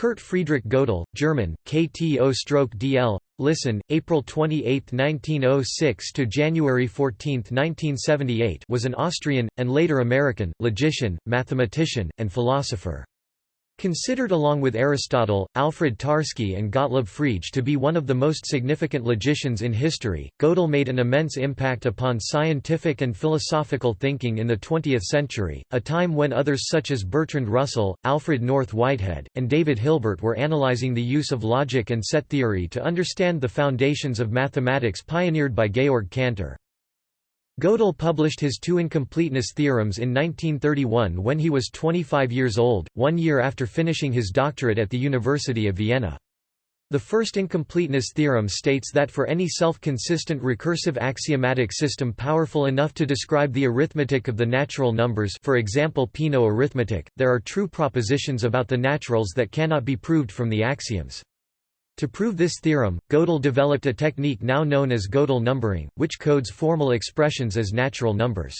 Kurt Friedrich Gödel, German, KTO-DL, listen, April 28, 1906 to January 14, 1978 was an Austrian, and later American, logician, mathematician, and philosopher. Considered along with Aristotle, Alfred Tarski and Gottlob Frege to be one of the most significant logicians in history, Gödel made an immense impact upon scientific and philosophical thinking in the 20th century, a time when others such as Bertrand Russell, Alfred North Whitehead, and David Hilbert were analyzing the use of logic and set theory to understand the foundations of mathematics pioneered by Georg Cantor. Gödel published his two incompleteness theorems in 1931 when he was 25 years old, one year after finishing his doctorate at the University of Vienna. The first incompleteness theorem states that for any self-consistent recursive axiomatic system powerful enough to describe the arithmetic of the natural numbers for example Peano arithmetic, there are true propositions about the naturals that cannot be proved from the axioms. To prove this theorem, Gödel developed a technique now known as Gödel numbering, which codes formal expressions as natural numbers.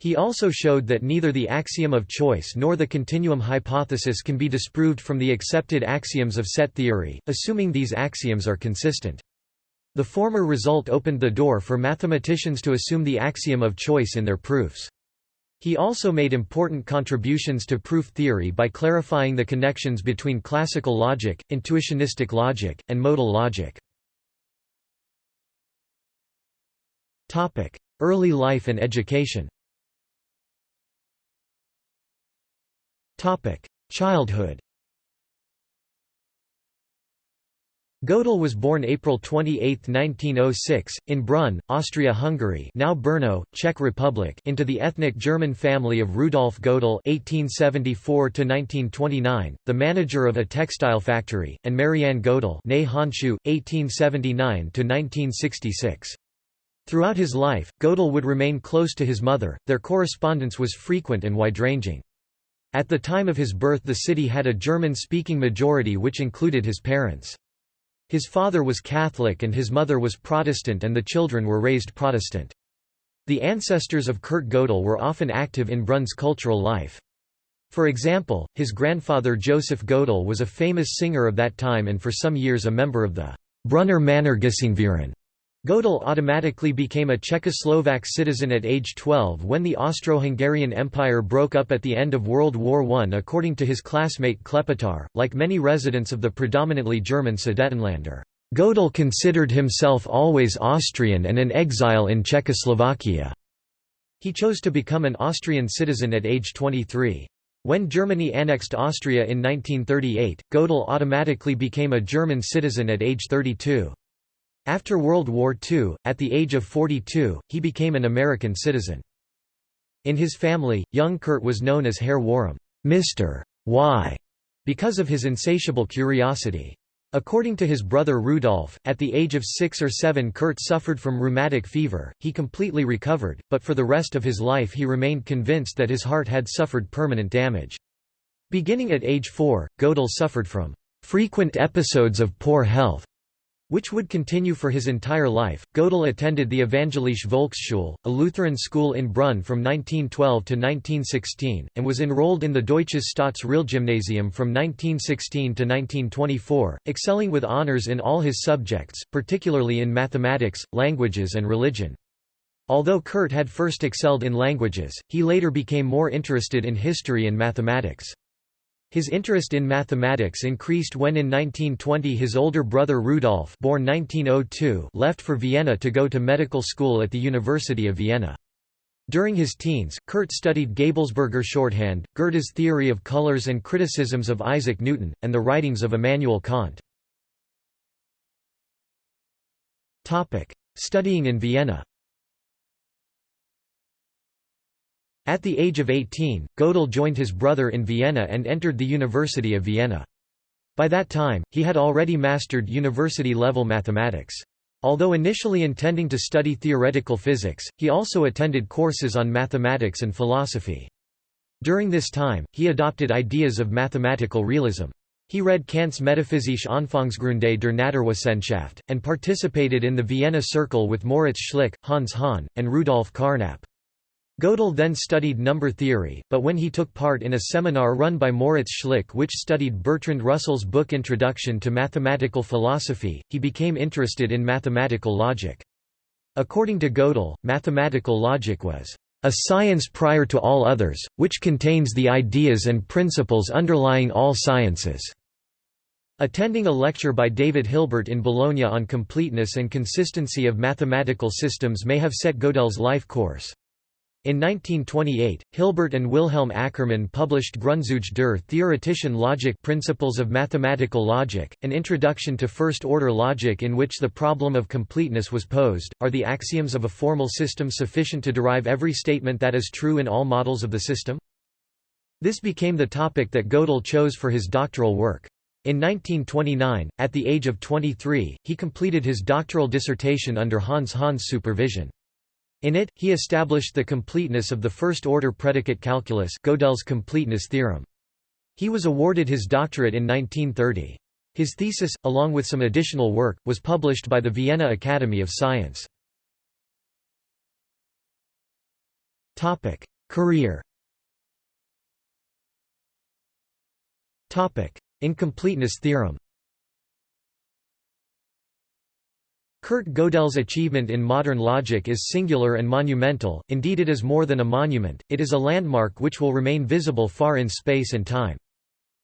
He also showed that neither the axiom of choice nor the continuum hypothesis can be disproved from the accepted axioms of set theory, assuming these axioms are consistent. The former result opened the door for mathematicians to assume the axiom of choice in their proofs. He also made important contributions to proof theory by clarifying the connections between classical logic, intuitionistic logic, and modal logic. Early life and education Childhood Gödel was born April 28, 1906, in Brunn, Austria-Hungary now Brno, Czech Republic into the ethnic German family of Rudolf Gödel (1874–1929), the manager of a textile factory, and Marianne Gödel (née Handschuh, 1879–1966). Throughout his life, Gödel would remain close to his mother, their correspondence was frequent and wide-ranging. At the time of his birth the city had a German-speaking majority which included his parents. His father was Catholic and his mother was Protestant and the children were raised Protestant. The ancestors of Kurt Gödel were often active in Brunn's cultural life. For example, his grandfather Joseph Gödel was a famous singer of that time and for some years a member of the Brunner Männergesangverein. Gödel automatically became a Czechoslovak citizen at age 12 when the Austro-Hungarian Empire broke up at the end of World War I according to his classmate Klepetar, like many residents of the predominantly German Sudetenländer. Gödel considered himself always Austrian and an exile in Czechoslovakia. He chose to become an Austrian citizen at age 23. When Germany annexed Austria in 1938, Gödel automatically became a German citizen at age 32. After World War II, at the age of 42, he became an American citizen. In his family, young Kurt was known as Herr Warum Mr. Y, because of his insatiable curiosity. According to his brother Rudolf, at the age of six or seven Kurt suffered from rheumatic fever, he completely recovered, but for the rest of his life he remained convinced that his heart had suffered permanent damage. Beginning at age four, Gödel suffered from frequent episodes of poor health which would continue for his entire life. Gödel attended the Evangelische Volksschule, a Lutheran school in Brunn from 1912 to 1916, and was enrolled in the Deutsches Staatsrealgymnasium from 1916 to 1924, excelling with honors in all his subjects, particularly in mathematics, languages and religion. Although Kurt had first excelled in languages, he later became more interested in history and mathematics. His interest in mathematics increased when in 1920 his older brother Rudolf born 1902 left for Vienna to go to medical school at the University of Vienna. During his teens, Kurt studied Gabelsberger shorthand, Goethe's theory of colors and criticisms of Isaac Newton, and the writings of Immanuel Kant. Studying in Vienna At the age of 18, Gödel joined his brother in Vienna and entered the University of Vienna. By that time, he had already mastered university-level mathematics. Although initially intending to study theoretical physics, he also attended courses on mathematics and philosophy. During this time, he adopted ideas of mathematical realism. He read Kant's Metaphysische Anfangsgründe der Naturwissenschaft, and participated in the Vienna Circle with Moritz Schlick, Hans Hahn, and Rudolf Carnap. Gödel then studied number theory, but when he took part in a seminar run by Moritz Schlick which studied Bertrand Russell's book Introduction to Mathematical Philosophy, he became interested in mathematical logic. According to Gödel, mathematical logic was a science prior to all others, which contains the ideas and principles underlying all sciences." Attending a lecture by David Hilbert in Bologna on completeness and consistency of mathematical systems may have set Gödel's life course. In 1928, Hilbert and Wilhelm Ackermann published Grundzüge der theoretischen Logik Principles of Mathematical Logic, an introduction to first-order logic in which the problem of completeness was posed. Are the axioms of a formal system sufficient to derive every statement that is true in all models of the system? This became the topic that Gödel chose for his doctoral work. In 1929, at the age of 23, he completed his doctoral dissertation under Hans Hahn's supervision. In it, he established the completeness of the first-order predicate calculus Gödel's completeness theorem. He was awarded his doctorate in 1930. His thesis, along with some additional work, was published by the Vienna Academy of Science. Career Incompleteness theorem Kurt Gödel's achievement in modern logic is singular and monumental, indeed it is more than a monument, it is a landmark which will remain visible far in space and time.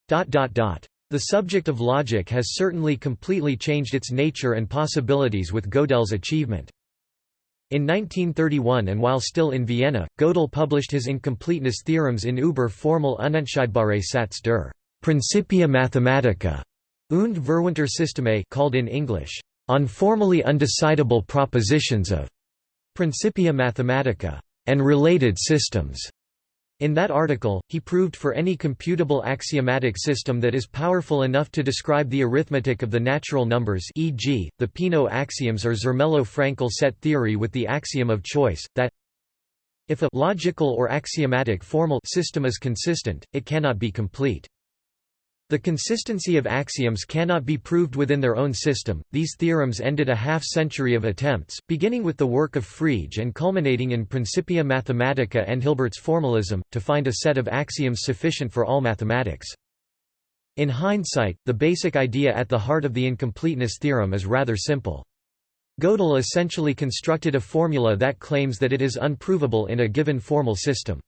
The subject of logic has certainly completely changed its nature and possibilities with Gödel's achievement. In 1931 and while still in Vienna, Gödel published his incompleteness theorems in Über formal unentscheidbare Satz der Principia Mathematica und Verwandtersysteme called in English, on formally undecidable propositions of Principia Mathematica and related systems. In that article, he proved for any computable axiomatic system that is powerful enough to describe the arithmetic of the natural numbers e.g., the Peano axioms or Zermelo-Fraenkel set theory with the axiom of choice, that if a logical or axiomatic formal system is consistent, it cannot be complete. The consistency of axioms cannot be proved within their own system. These theorems ended a half century of attempts, beginning with the work of Frege and culminating in Principia Mathematica and Hilbert's formalism, to find a set of axioms sufficient for all mathematics. In hindsight, the basic idea at the heart of the incompleteness theorem is rather simple. Gödel essentially constructed a formula that claims that it is unprovable in a given formal system.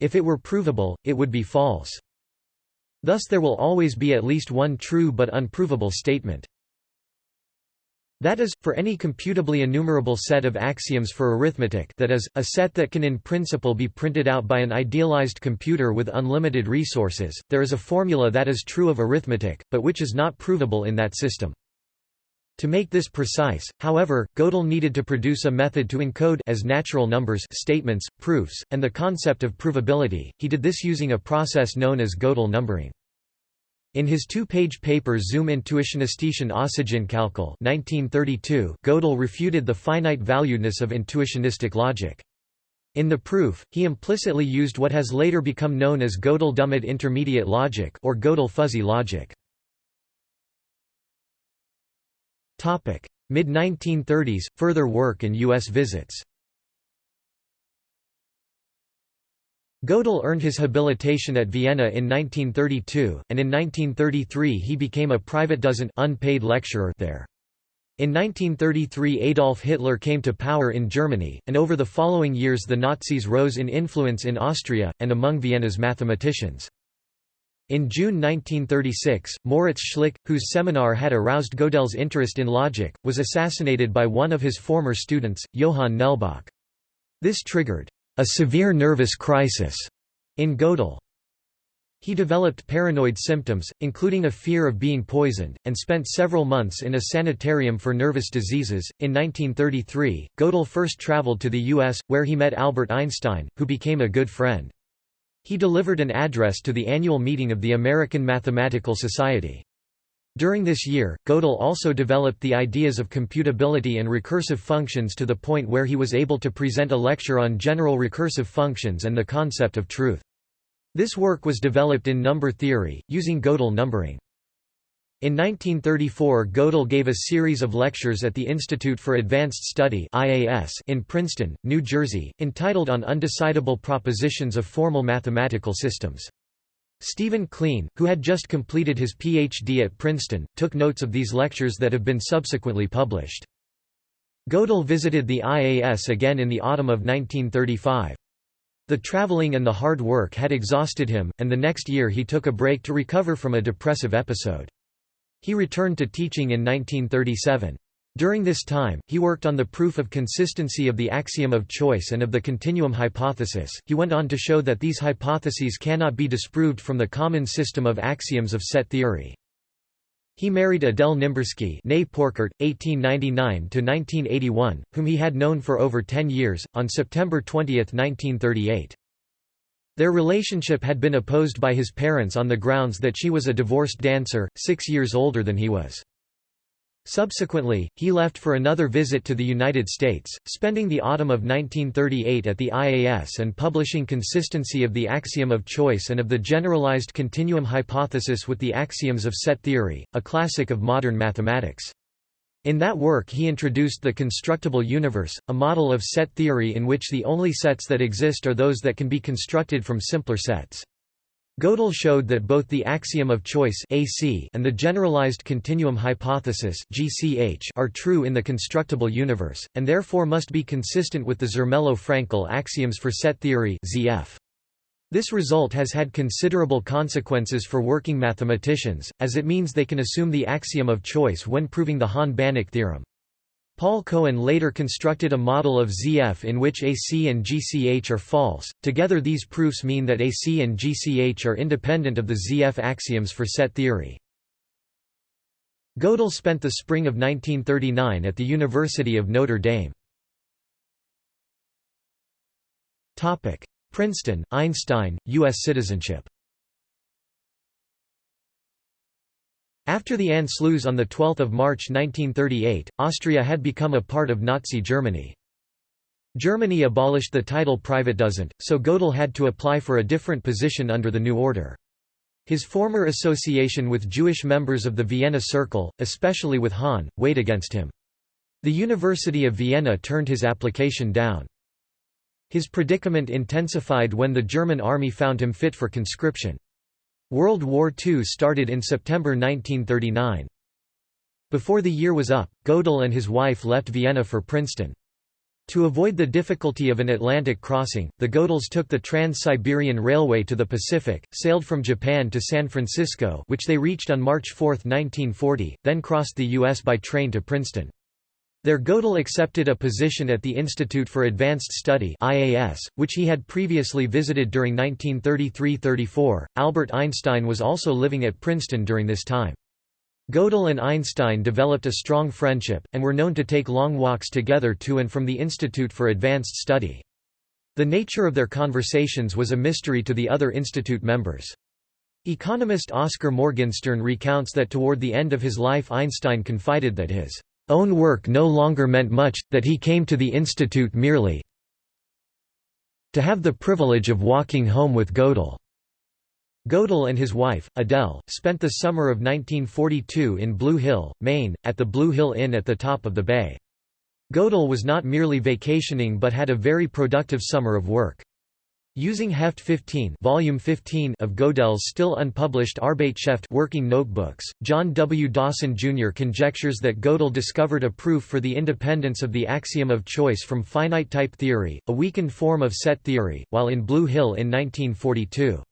If it were provable, it would be false. Thus there will always be at least one true but unprovable statement. That is, for any computably enumerable set of axioms for arithmetic that is, a set that can in principle be printed out by an idealized computer with unlimited resources, there is a formula that is true of arithmetic, but which is not provable in that system. To make this precise, however, Gödel needed to produce a method to encode as natural numbers statements, proofs, and the concept of provability. He did this using a process known as Gödel numbering. In his two-page paper Zum intuitionistischen Aussagenkalkül 1932, Gödel refuted the finite valuedness of intuitionistic logic. In the proof, he implicitly used what has later become known as Gödel-Dummett intermediate logic or Gödel fuzzy logic. Mid-1930s, further work and U.S. visits Gödel earned his habilitation at Vienna in 1932, and in 1933 he became a Privatdozent unpaid lecturer there. In 1933 Adolf Hitler came to power in Germany, and over the following years the Nazis rose in influence in Austria, and among Vienna's mathematicians. In June 1936, Moritz Schlick, whose seminar had aroused Gödel's interest in logic, was assassinated by one of his former students, Johann Nelböck. This triggered a severe nervous crisis in Gödel. He developed paranoid symptoms, including a fear of being poisoned, and spent several months in a sanitarium for nervous diseases. In 1933, Gödel first traveled to the U.S., where he met Albert Einstein, who became a good friend. He delivered an address to the annual meeting of the American Mathematical Society. During this year, Gödel also developed the ideas of computability and recursive functions to the point where he was able to present a lecture on general recursive functions and the concept of truth. This work was developed in number theory, using Gödel numbering. In 1934 Gödel gave a series of lectures at the Institute for Advanced Study in Princeton, New Jersey, entitled On Undecidable Propositions of Formal Mathematical Systems. Stephen Kleene, who had just completed his Ph.D. at Princeton, took notes of these lectures that have been subsequently published. Gödel visited the IAS again in the autumn of 1935. The traveling and the hard work had exhausted him, and the next year he took a break to recover from a depressive episode. He returned to teaching in 1937. During this time, he worked on the proof of consistency of the axiom of choice and of the continuum hypothesis. He went on to show that these hypotheses cannot be disproved from the common system of axioms of set theory. He married Adele Nimbursky née Porkert, 1899–1981, whom he had known for over ten years, on September 20, 1938. Their relationship had been opposed by his parents on the grounds that she was a divorced dancer, six years older than he was. Subsequently, he left for another visit to the United States, spending the autumn of 1938 at the IAS and publishing Consistency of the Axiom of Choice and of the Generalized Continuum Hypothesis with the Axioms of Set Theory, a classic of modern mathematics. In that work he introduced the constructible universe, a model of set theory in which the only sets that exist are those that can be constructed from simpler sets. Gödel showed that both the axiom of choice AC and the generalized continuum hypothesis GCH are true in the constructible universe, and therefore must be consistent with the Zermelo-Fraenkel axioms for set theory ZF. This result has had considerable consequences for working mathematicians, as it means they can assume the axiom of choice when proving the Hahn-Banach theorem. Paul Cohen later constructed a model of ZF in which AC and GCH are false. Together these proofs mean that AC and GCH are independent of the ZF axioms for set theory. Gödel spent the spring of 1939 at the University of Notre Dame. Princeton, Einstein, U.S. citizenship After the Anschluss on 12 March 1938, Austria had become a part of Nazi Germany. Germany abolished the title Privatdozent, so Gödel had to apply for a different position under the new order. His former association with Jewish members of the Vienna Circle, especially with Hahn, weighed against him. The University of Vienna turned his application down. His predicament intensified when the German army found him fit for conscription. World War II started in September 1939. Before the year was up, Gödel and his wife left Vienna for Princeton. To avoid the difficulty of an Atlantic crossing, the Gödels took the Trans-Siberian Railway to the Pacific, sailed from Japan to San Francisco which they reached on March 4, 1940, then crossed the U.S. by train to Princeton. There Gödel accepted a position at the Institute for Advanced Study IAS, which he had previously visited during 1933–34. Albert Einstein was also living at Princeton during this time. Gödel and Einstein developed a strong friendship, and were known to take long walks together to and from the Institute for Advanced Study. The nature of their conversations was a mystery to the other institute members. Economist Oskar Morgenstern recounts that toward the end of his life Einstein confided that his own work no longer meant much, that he came to the institute merely to have the privilege of walking home with Gödel. Gödel and his wife, Adele, spent the summer of 1942 in Blue Hill, Maine, at the Blue Hill Inn at the top of the bay. Gödel was not merely vacationing but had a very productive summer of work. Using Heft 15, Volume 15 of Gödel's still unpublished Arbeitsschrift working notebooks, John W. Dawson Jr. conjectures that Gödel discovered a proof for the independence of the axiom of choice from finite type theory, a weakened form of set theory, while in Blue Hill in 1942.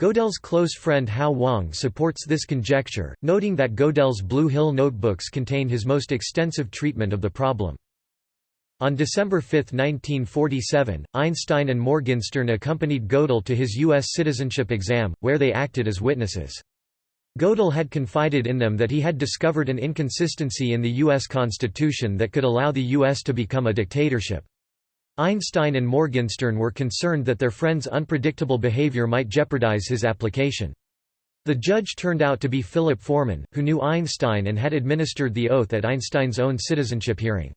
Gödel's close friend Hao Wang supports this conjecture, noting that Gödel's Blue Hill notebooks contain his most extensive treatment of the problem. On December 5, 1947, Einstein and Morgenstern accompanied Gödel to his U.S. citizenship exam, where they acted as witnesses. Gödel had confided in them that he had discovered an inconsistency in the U.S. Constitution that could allow the U.S. to become a dictatorship. Einstein and Morgenstern were concerned that their friend's unpredictable behavior might jeopardize his application. The judge turned out to be Philip Forman, who knew Einstein and had administered the oath at Einstein's own citizenship hearing.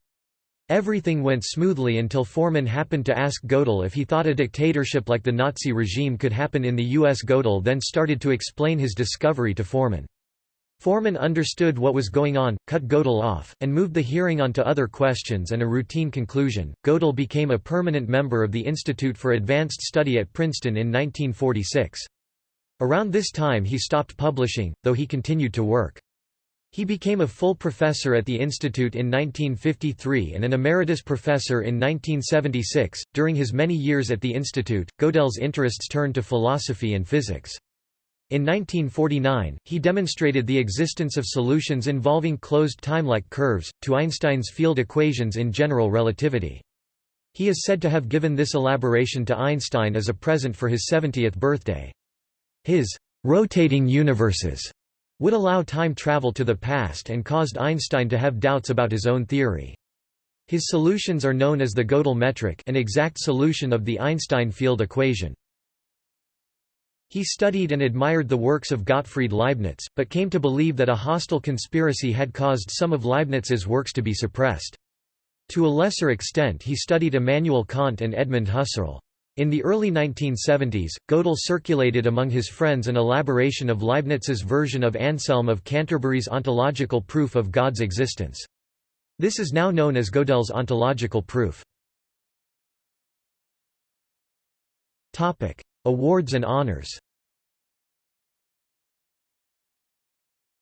Everything went smoothly until Forman happened to ask Gödel if he thought a dictatorship like the Nazi regime could happen in the U.S. Gödel then started to explain his discovery to Forman. Forman understood what was going on, cut Gödel off, and moved the hearing on to other questions and a routine conclusion. Gödel became a permanent member of the Institute for Advanced Study at Princeton in 1946. Around this time he stopped publishing, though he continued to work. He became a full professor at the institute in 1953 and an emeritus professor in 1976. During his many years at the institute, Gödel's interests turned to philosophy and physics. In 1949, he demonstrated the existence of solutions involving closed time-like curves, to Einstein's field equations in general relativity. He is said to have given this elaboration to Einstein as a present for his 70th birthday. His «rotating universes» would allow time travel to the past and caused Einstein to have doubts about his own theory. His solutions are known as the Gödel metric an exact solution of the Einstein field equation. He studied and admired the works of Gottfried Leibniz, but came to believe that a hostile conspiracy had caused some of Leibniz's works to be suppressed. To a lesser extent he studied Immanuel Kant and Edmund Husserl. In the early 1970s, Gödel circulated among his friends an elaboration of Leibniz's version of Anselm of Canterbury's ontological proof of God's existence. This is now known as Gödel's ontological proof. Awards and honors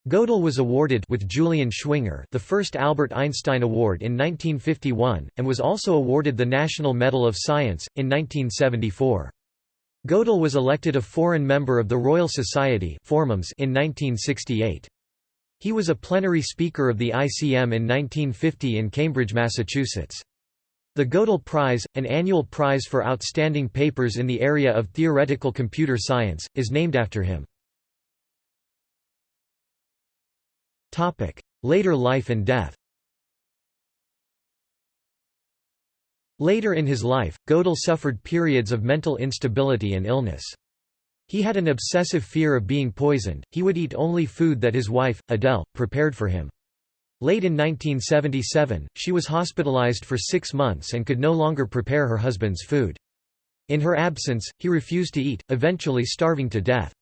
Gödel was awarded with Julian Schwinger the first Albert Einstein Award in 1951, and was also awarded the National Medal of Science, in 1974. Gödel was elected a foreign member of the Royal Society in 1968. He was a plenary speaker of the ICM in 1950 in Cambridge, Massachusetts. The Gödel Prize, an annual prize for outstanding papers in the area of theoretical computer science, is named after him. Later life and death Later in his life, Gödel suffered periods of mental instability and illness. He had an obsessive fear of being poisoned, he would eat only food that his wife, Adele, prepared for him. Late in 1977, she was hospitalized for six months and could no longer prepare her husband's food. In her absence, he refused to eat, eventually starving to death.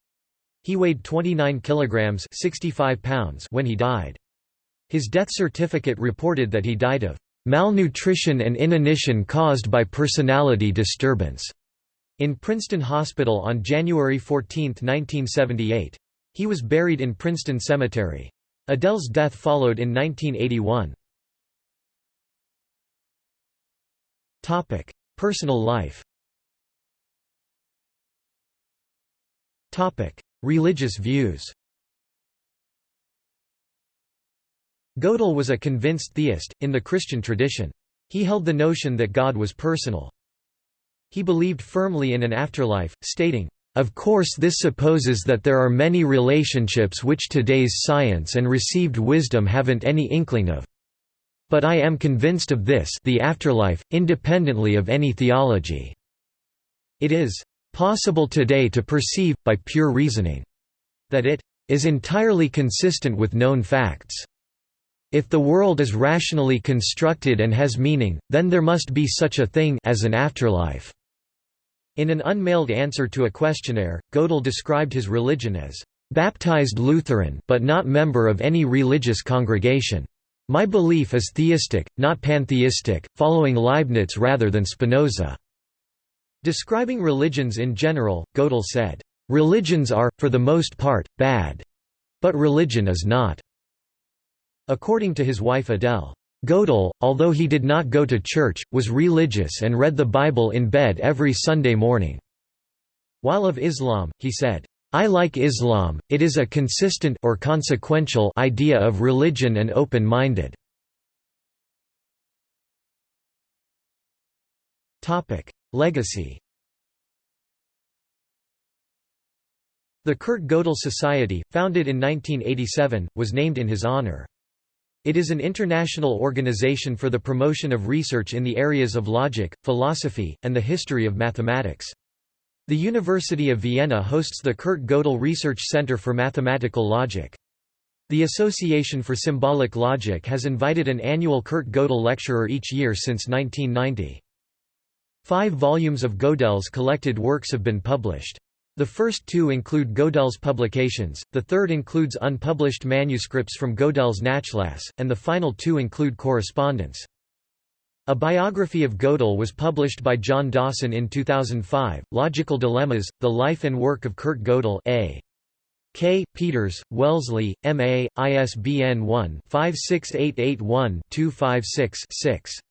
He weighed 29 kilograms 65 pounds when he died. His death certificate reported that he died of malnutrition and inanition caused by personality disturbance in Princeton Hospital on January 14, 1978. He was buried in Princeton Cemetery. Adele's death followed in 1981. Personal life Religious views Gödel was a convinced theist, in the Christian tradition. He held the notion that God was personal. He believed firmly in an afterlife, stating, of course this supposes that there are many relationships which today's science and received wisdom haven't any inkling of. But I am convinced of this the afterlife, independently of any theology. It is possible today to perceive, by pure reasoning, that it is entirely consistent with known facts. If the world is rationally constructed and has meaning, then there must be such a thing as an afterlife. In an unmailed answer to a questionnaire, Gödel described his religion as baptized Lutheran but not member of any religious congregation. My belief is theistic, not pantheistic, following Leibniz rather than Spinoza." Describing religions in general, Gödel said, "...religions are, for the most part, bad. But religion is not." According to his wife Adele, Gödel, although he did not go to church, was religious and read the Bible in bed every Sunday morning. While of Islam, he said, I like Islam, it is a consistent or consequential idea of religion and open-minded. Legacy The Kurt Gödel Society, founded in 1987, was named in his honor. It is an international organization for the promotion of research in the areas of logic, philosophy, and the history of mathematics. The University of Vienna hosts the Kurt Gödel Research Center for Mathematical Logic. The Association for Symbolic Logic has invited an annual Kurt Gödel lecturer each year since 1990. Five volumes of Gödel's collected works have been published. The first two include Gödel's publications, the third includes unpublished manuscripts from Gödel's Nachlass, and the final two include correspondence. A biography of Gödel was published by John Dawson in 2005, Logical Dilemmas, The Life and Work of Kurt Gödel A. K. Peters, Wellesley, M.A., ISBN 1-56881-256-6.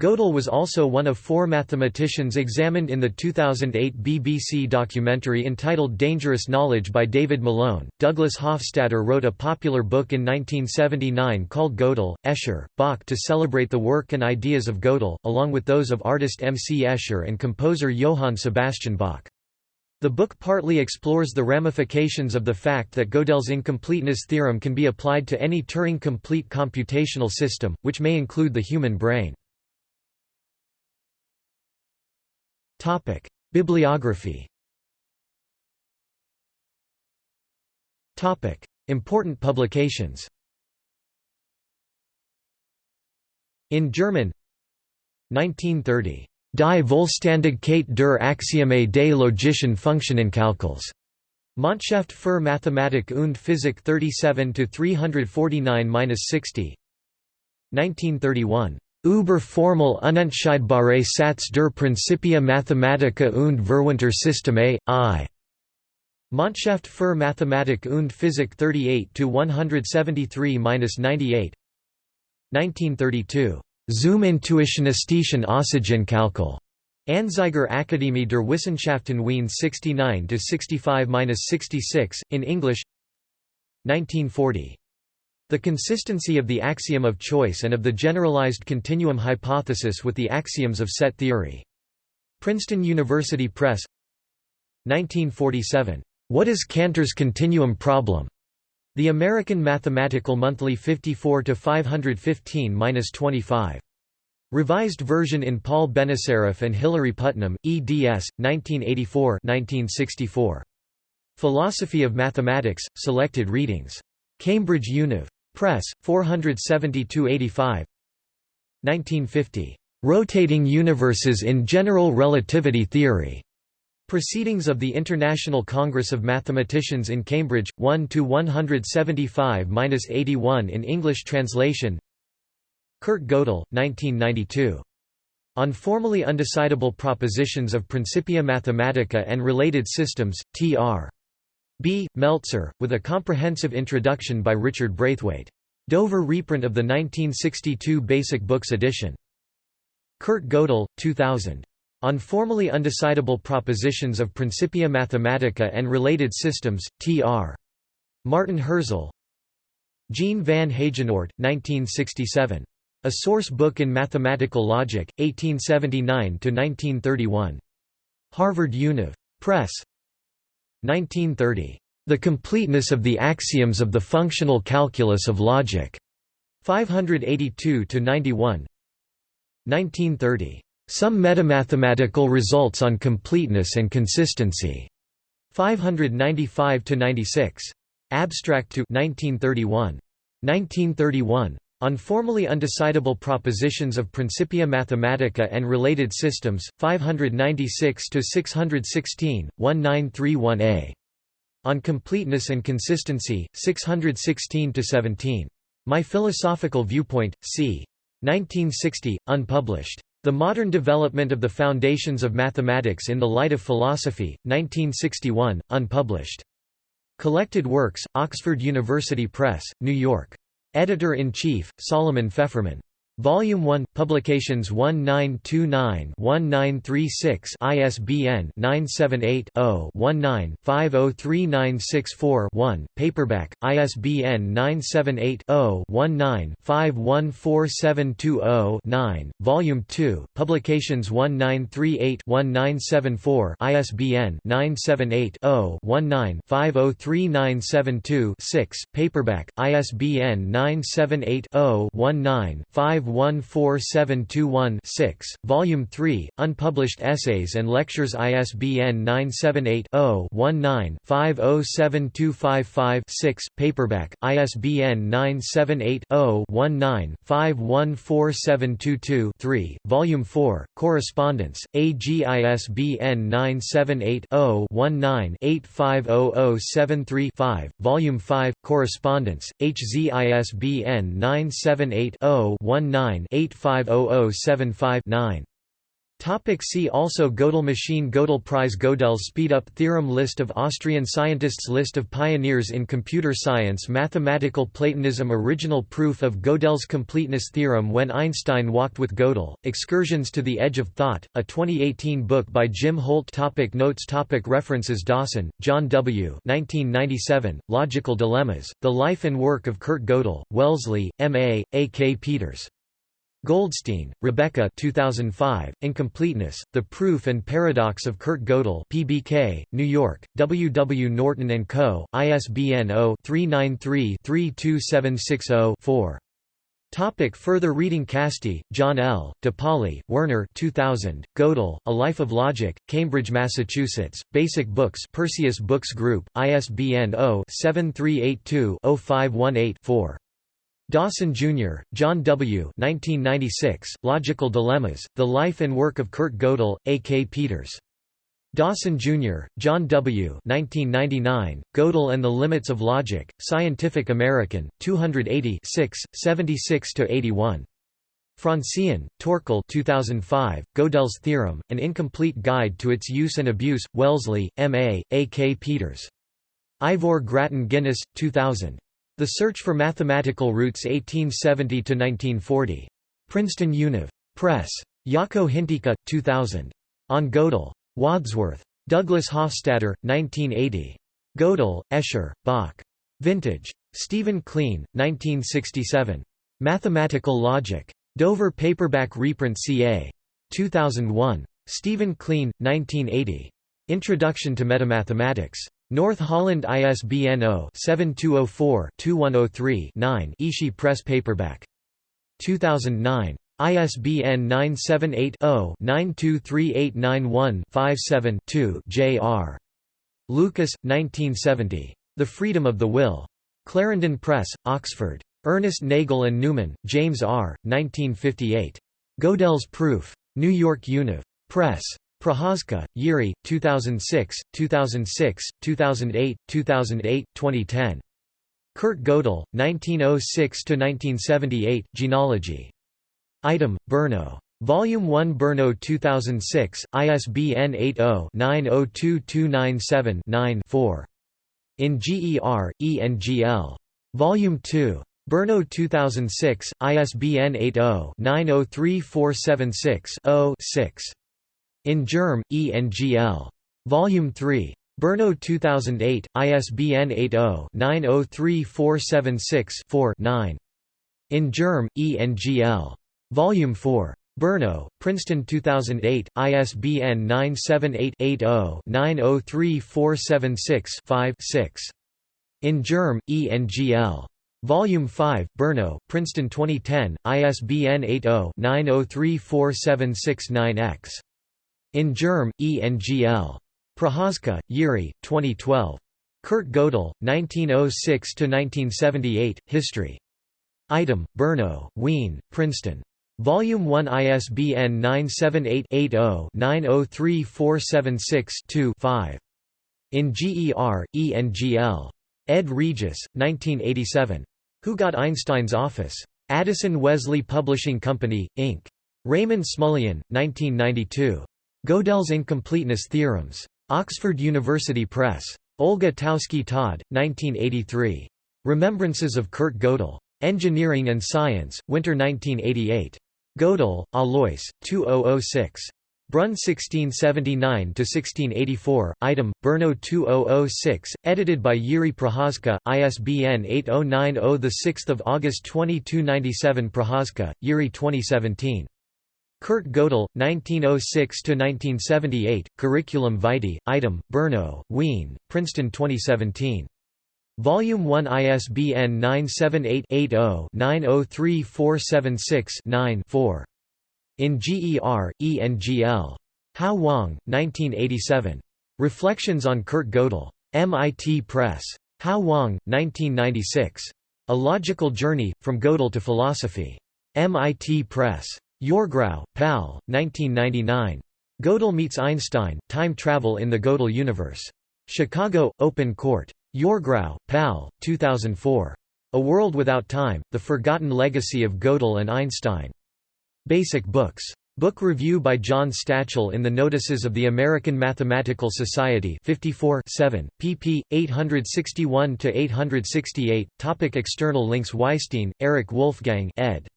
Gödel was also one of four mathematicians examined in the 2008 BBC documentary entitled Dangerous Knowledge by David Malone. Douglas Hofstadter wrote a popular book in 1979 called Gödel, Escher, Bach to celebrate the work and ideas of Gödel, along with those of artist M. C. Escher and composer Johann Sebastian Bach. The book partly explores the ramifications of the fact that Gödel's incompleteness theorem can be applied to any Turing-complete computational system, which may include the human brain. Topic: Bibliography. Topic: Important publications. In German 1930 Die Vollständigkeit der Axiome des logischen Funktionenkalküls. Monatshefte für Mathematik und Physik 37 349-60 1931 Über formal unentscheidbare Satz der Principia Mathematica und Verwandter-Systeme, I. Monatshefte für Mathematik und Physik 38 to 173-98. 1932. Zum Intuitionistischen Aussagenkalkül. Anzeiger Akademie der Wissenschaften Wien 69 to 65-66 in English 1940. The consistency of the axiom of choice and of the generalized continuum hypothesis with the axioms of set theory. Princeton University Press 1947. What is Cantor's continuum problem? The American Mathematical Monthly 54 to 515-25. Revised version in Paul Benacerraf and Hilary Putnam, eds. 1984-1964. Philosophy of Mathematics, Selected Readings. Cambridge Univ. Press, 472–85 1950. Rotating Universes in General Relativity Theory. Proceedings of the International Congress of Mathematicians in Cambridge, 1 to 175-81 in English translation Kurt Gödel, 1992. On formally undecidable propositions of Principia Mathematica and related systems, Tr. B. Meltzer, with a comprehensive introduction by Richard Braithwaite. Dover reprint of the 1962 Basic Books edition. Kurt Gödel, 2000. On formally undecidable propositions of Principia Mathematica and related systems, Tr. Martin Hirzel. Jean van Heijenoort, 1967. A Source Book in Mathematical Logic, 1879–1931. Harvard Univ. Press, 1930. The Completeness of the Axioms of the Functional Calculus of Logic. 582 to 91. 1930. Some Metamathematical Results on Completeness and Consistency. 595 to 96. Abstract to 1931. 1931. On formally undecidable propositions of Principia Mathematica and related systems, 596–616, 1931a. On Completeness and Consistency, 616–17. My Philosophical Viewpoint, c. 1960, unpublished. The Modern Development of the Foundations of Mathematics in the Light of Philosophy, 1961, unpublished. Collected Works, Oxford University Press, New York. Editor-in-Chief, Solomon Feferman. Volume 1, Publications 1929-1936 ISBN 978-0-19-503964-1, paperback, ISBN 978-0-19-514720-9, Volume 2, Publications 1938-1974 ISBN 978-0-19-503972-6, paperback, ISBN 978 0 19 51 51471-6, Volume 3, Unpublished Essays and Lectures ISBN 978-0-19-507255-6, paperback, ISBN 978-0-19-514722-3, Volume 4, Correspondence, AGISBN 978 0 19 850073 Volume 5, Correspondence, HZISBN 978 0 19 850075 9. Topic see also Gödel machine Gödel prize Gödel's speedup theorem List of Austrian scientists List of pioneers in computer science Mathematical Platonism Original proof of Gödel's completeness theorem When Einstein walked with Gödel, Excursions to the Edge of Thought, a 2018 book by Jim Holt topic Notes topic References Dawson, John W. 1997, Logical Dilemmas, The Life and Work of Kurt Gödel, Wellesley, M.A., A. K. Peters. Goldstein, Rebecca 2005, Incompleteness, The Proof and Paradox of Kurt Gödel PBK, New York, W. W. Norton & Co., ISBN 0-393-32760-4. Topic further reading Casti, John L., DePauli, Werner 2000, Gödel, A Life of Logic, Cambridge, Massachusetts, Basic Books Perseus Books Group, ISBN 0-7382-0518-4. Dawson, Jr., John W. 1996, Logical Dilemmas, The Life and Work of Kurt Gödel, A. K. Peters. Dawson, Jr., John W. 1999, Gödel and the Limits of Logic, Scientific American, 280 76–81. Franzén, Torkel 2005, Gödel's Theorem, An Incomplete Guide to Its Use and Abuse, Wellesley, M.A., A. K. Peters. Ivor Grattan Guinness, 2000. The Search for Mathematical Roots 1870–1940. Princeton Univ. Press. Jaakko Hintikka, 2000. On Gödel. Wadsworth. Douglas Hofstadter, 1980. Gödel, Escher, Bach. Vintage. Stephen Kleene, 1967. Mathematical Logic. Dover Paperback Reprint CA. 2001. Stephen Kleene, 1980. Introduction to Metamathematics. North Holland ISBN 0-7204-2103-9 Ishi Press Paperback. 2009. ISBN 978-0-923891-57-2 J.R. Lucas, 1970. The Freedom of the Will. Clarendon Press, Oxford. Ernest Nagel and Newman, James R., 1958. Gödel's Proof. New York Univ. Press. Procházka, Jiří, 2006, 2006, 2008, 2008, 2010. Kurt Gödel, 1906–1978, Genealogy. Item, Brno. Volume 1 Brno 2006, ISBN 80-902297-9-4. In GER, ENGL. Volume 2. Brno 2006, ISBN 80-903476-0-6. In Germ, ENGL. Volume 3. Brno 2008, ISBN 80-903476-4-9. In Germ, ENGL. Volume 4. Brno, Princeton 2008, ISBN 978-80-903476-5-6. In Germ, ENGL. Volume 5, Brno, Princeton 2010, ISBN 80-903476-9-X. In Germ, ENGL. Procházka, Jiří, 2012. Kurt Gödel, 1906–1978, History. Item, Brno, Wien, Princeton. Volume 1 ISBN 978-80-903476-2-5. In GER, ENGL. Ed Regis, 1987. Who Got Einstein's Office? Addison Wesley Publishing Company, Inc. Raymond Smullyan, 1992. Gödel's Incompleteness Theorems. Oxford University Press. Olga Taussky-Todd, 1983. Remembrances of Kurt Gödel. Engineering and Science, Winter 1988. Gödel, Alois, 2006. Brunn 1679–1684, item, Brno 2006, edited by Yuri Procházka, ISBN 8090 6 August 2297 Procházka, Yuri 2017. Kurt Gödel, 1906–1978, Curriculum vitae, item, Brno, Wien, Princeton 2017. Volume 1 ISBN 978-80-903476-9-4. In GER, ENGL. Hao Wang, 1987. Reflections on Kurt Gödel. MIT Press. Hao Wang, 1996. A Logical Journey, From Gödel to Philosophy. MIT Press. Yourgrau, Pal, 1999. Gödel meets Einstein, Time Travel in the Gödel Universe. Chicago, Open Court. Yourgrau, Pal, 2004. A World Without Time, The Forgotten Legacy of Gödel and Einstein. Basic Books. Book review by John Stachel in the Notices of the American Mathematical Society 54 7, pp. 861–868, Topic External links Weisstein, Eric Wolfgang ed.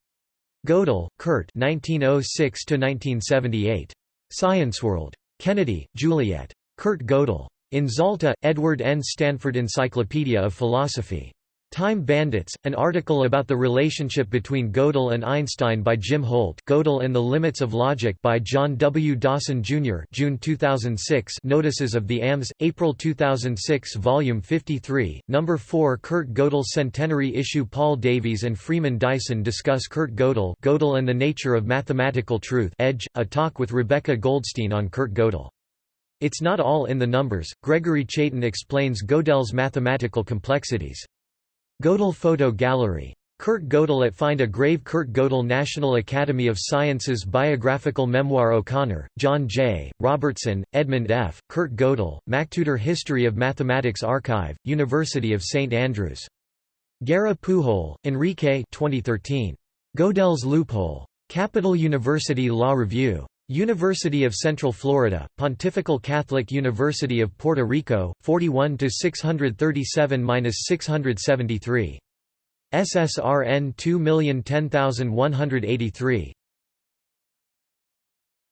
Gödel, Kurt 1906–1978. ScienceWorld. Kennedy, Juliet. Kurt Gödel. In Zalta, Edward N. Stanford Encyclopedia of Philosophy. Time Bandits, an article about the relationship between Gödel and Einstein by Jim Holt Gödel and the Limits of Logic by John W. Dawson, Jr. June 2006 Notices of the AMS, April 2006 Volume 53, No. 4 Kurt Gödel Centenary Issue Paul Davies and Freeman Dyson discuss Kurt Gödel Gödel and the Nature of Mathematical Truth Edge, a talk with Rebecca Goldstein on Kurt Gödel. It's not all in the numbers. Gregory Chaitin explains Gödel's mathematical complexities. Gödel Photo Gallery. Kurt Gödel at Find a Grave Kurt Gödel National Academy of Sciences Biographical Memoir O'Connor, John J., Robertson, Edmund F., Kurt Gödel, MacTutor History of Mathematics Archive, University of St Andrews. Guerra Pujol, Enrique 2013. Gödel's Loophole. Capital University Law Review. University of Central Florida, Pontifical Catholic University of Puerto Rico, 41 to 637-673. SSRN 2010183.